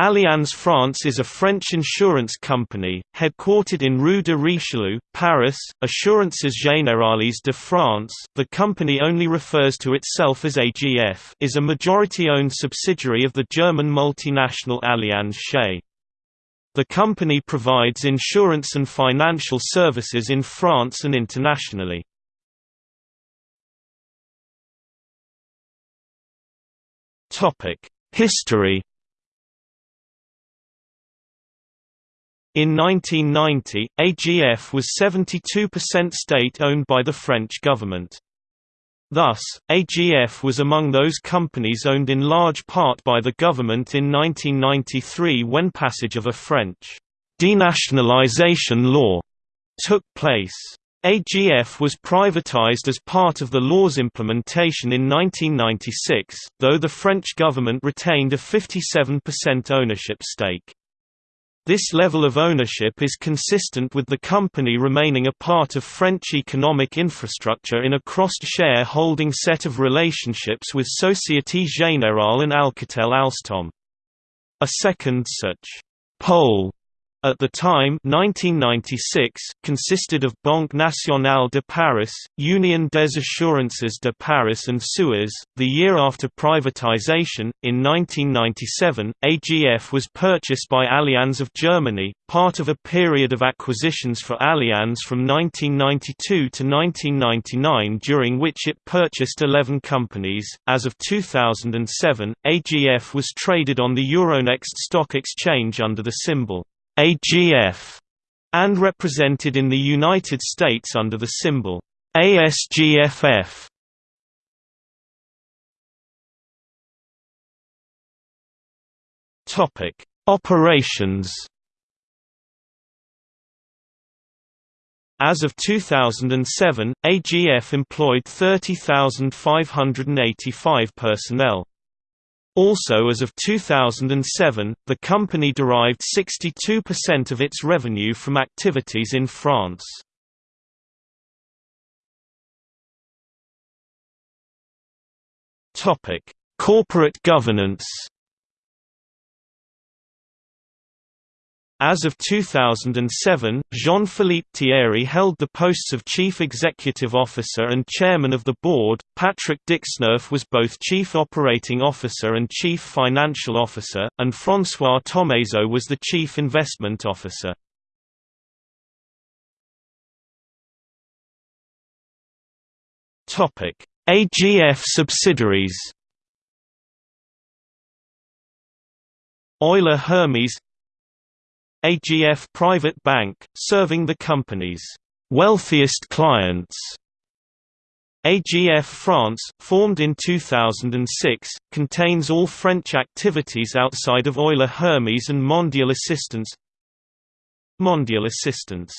Allianz France is a French insurance company, headquartered in Rue de Richelieu, Paris. Assurances Générales de France, the company only refers to itself as AGF, is a majority-owned subsidiary of the German multinational Allianz SE. The company provides insurance and financial services in France and internationally. History In 1990, AGF was 72% state-owned by the French government. Thus, AGF was among those companies owned in large part by the government in 1993 when passage of a French denationalization law took place. AGF was privatized as part of the law's implementation in 1996, though the French government retained a 57% ownership stake. This level of ownership is consistent with the company remaining a part of French economic infrastructure in a cross-share-holding set of relationships with Société Générale and Alcatel Alsthom. A second such pole at the time 1996, consisted of Banque Nationale de Paris, Union des Assurances de Paris and Suez. The year after privatization, in 1997, AGF was purchased by Allianz of Germany, part of a period of acquisitions for Allianz from 1992 to 1999 during which it purchased 11 companies. As of 2007, AGF was traded on the Euronext stock exchange under the symbol AGF, and represented in the United States under the symbol ASGFF. Topic: Operations. As of 2007, AGF employed 30,585 personnel. Also as of 2007, the company derived 62% of its revenue from activities in France. Corporate governance As of 2007, Jean-Philippe Thierry held the posts of Chief Executive Officer and Chairman of the Board, Patrick Dixneuf was both Chief Operating Officer and Chief Financial Officer, and François Thomazeau was the Chief Investment Officer. AGF subsidiaries Euler Hermes AGF Private Bank, serving the company's wealthiest clients. AGF France, formed in 2006, contains all French activities outside of Euler Hermes and Mondial Assistance Mondial Assistance